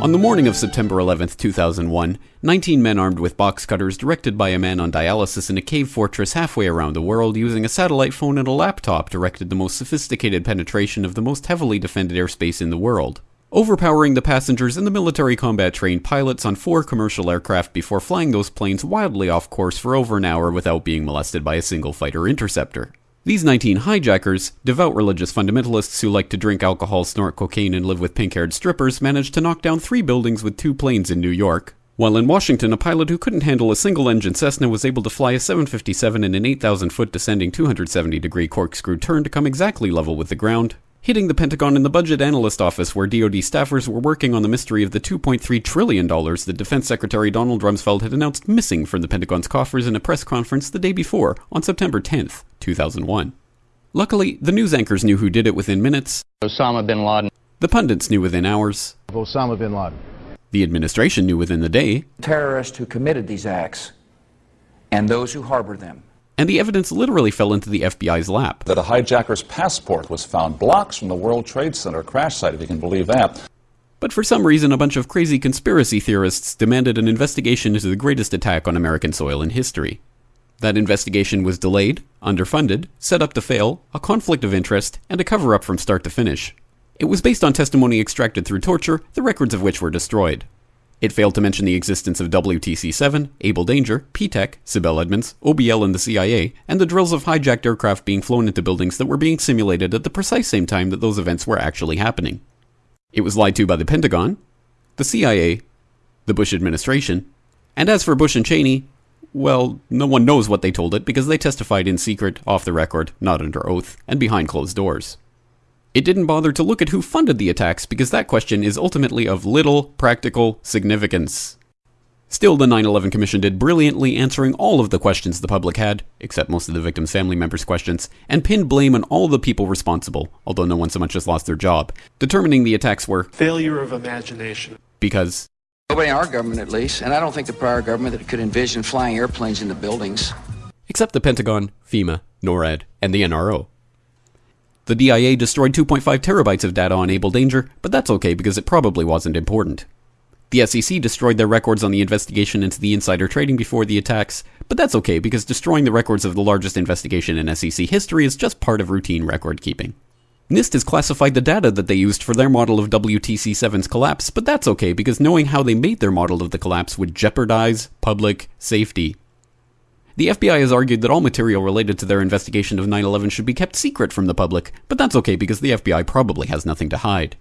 On the morning of September 11, 2001, 19 men armed with box cutters directed by a man on dialysis in a cave fortress halfway around the world using a satellite phone and a laptop directed the most sophisticated penetration of the most heavily defended airspace in the world. Overpowering the passengers and the military combat trained pilots on four commercial aircraft before flying those planes wildly off course for over an hour without being molested by a single fighter interceptor. These 19 hijackers, devout religious fundamentalists who like to drink alcohol, snort cocaine, and live with pink haired strippers, managed to knock down three buildings with two planes in New York. While in Washington, a pilot who couldn't handle a single engine Cessna was able to fly a 757 in an 8,000 foot descending 270 degree corkscrew turn to come exactly level with the ground, hitting the Pentagon in the budget analyst office where DoD staffers were working on the mystery of the $2.3 trillion that Defense Secretary Donald Rumsfeld had announced missing from the Pentagon's coffers in a press conference the day before, on September 10, 2001. Luckily, the news anchors knew who did it within minutes. Osama bin Laden. The pundits knew within hours. Osama bin Laden. The administration knew within the day. Terrorists who committed these acts and those who harbor them and the evidence literally fell into the FBI's lap. That a hijacker's passport was found blocks from the World Trade Center crash site, if you can believe that. But for some reason, a bunch of crazy conspiracy theorists demanded an investigation into the greatest attack on American soil in history. That investigation was delayed, underfunded, set up to fail, a conflict of interest, and a cover up from start to finish. It was based on testimony extracted through torture, the records of which were destroyed. It failed to mention the existence of WTC 7, Able Danger, P-TECH, Sibel Edmonds, OBL and the CIA, and the drills of hijacked aircraft being flown into buildings that were being simulated at the precise same time that those events were actually happening. It was lied to by the Pentagon, the CIA, the Bush administration, and as for Bush and Cheney, well, no one knows what they told it because they testified in secret, off the record, not under oath, and behind closed doors. It didn't bother to look at who funded the attacks because that question is ultimately of little practical significance. Still, the 9 11 Commission did brilliantly answering all of the questions the public had, except most of the victims' family members' questions, and pinned blame on all the people responsible, although no one so much as lost their job, determining the attacks were failure of imagination. Because nobody in our government, at least, and I don't think the prior government that could envision flying airplanes into buildings. Except the Pentagon, FEMA, NORAD, and the NRO. The DIA destroyed 2.5 terabytes of data on Able Danger, but that's okay because it probably wasn't important. The SEC destroyed their records on the investigation into the insider trading before the attacks, but that's okay because destroying the records of the largest investigation in SEC history is just part of routine record keeping. NIST has classified the data that they used for their model of WTC 7's collapse, but that's okay because knowing how they made their model of the collapse would jeopardize public safety. The FBI has argued that all material related to their investigation of 9 11 should be kept secret from the public, but that's okay because the FBI probably has nothing to hide.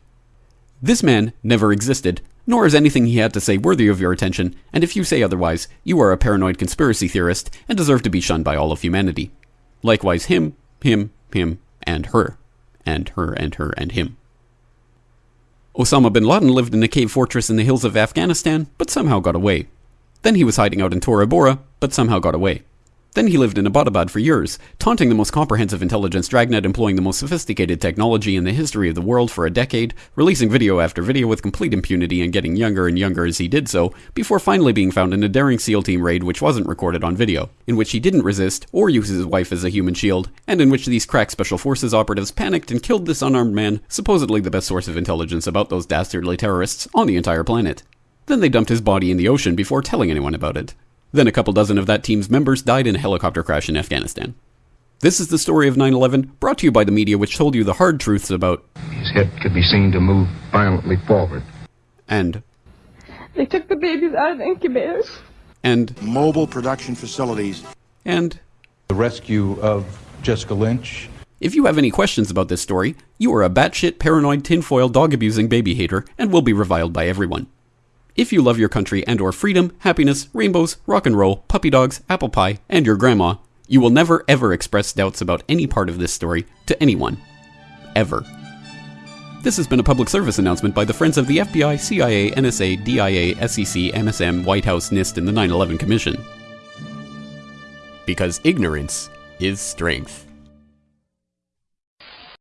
This man never existed, nor is anything he had to say worthy of your attention, and if you say otherwise, you are a paranoid conspiracy theorist and deserve to be shunned by all of humanity. Likewise, him, him, him, and her. And her, and her, and him. Osama bin Laden lived in a cave fortress in the hills of Afghanistan, but somehow got away. Then he was hiding out in Tora Bora, but somehow got away. Then he lived in Abbottabad for years, taunting the most comprehensive intelligence dragnet employing the most sophisticated technology in the history of the world for a decade, releasing video after video with complete impunity and getting younger and younger as he did so, before finally being found in a daring SEAL team raid which wasn't recorded on video, in which he didn't resist or use his wife as a human shield, and in which these crack special forces operatives panicked and killed this unarmed man, supposedly the best source of intelligence about those dastardly terrorists on the entire planet. Then they dumped his body in the ocean before telling anyone about it. Then a couple dozen of that team's members died in a helicopter crash in Afghanistan. This is the story of 9 11, brought to you by the media, which told you the hard truths about. His head could be seen to move violently forward. And. They took the babies out of the incubators. And. Mobile production facilities. And. The rescue of Jessica Lynch. If you have any questions about this story, you are a batshit paranoid tinfoil dog abusing baby hater and will be reviled by everyone. If you love your country and or freedom, happiness, rainbows, rock and roll, puppy dogs, apple pie, and your grandma, you will never ever express doubts about any part of this story to anyone. Ever. This has been a public service announcement by the Friends of the FBI, CIA, NSA, DIA, SEC, MSM, White House, NIST, and the 9 11 Commission. Because ignorance is strength.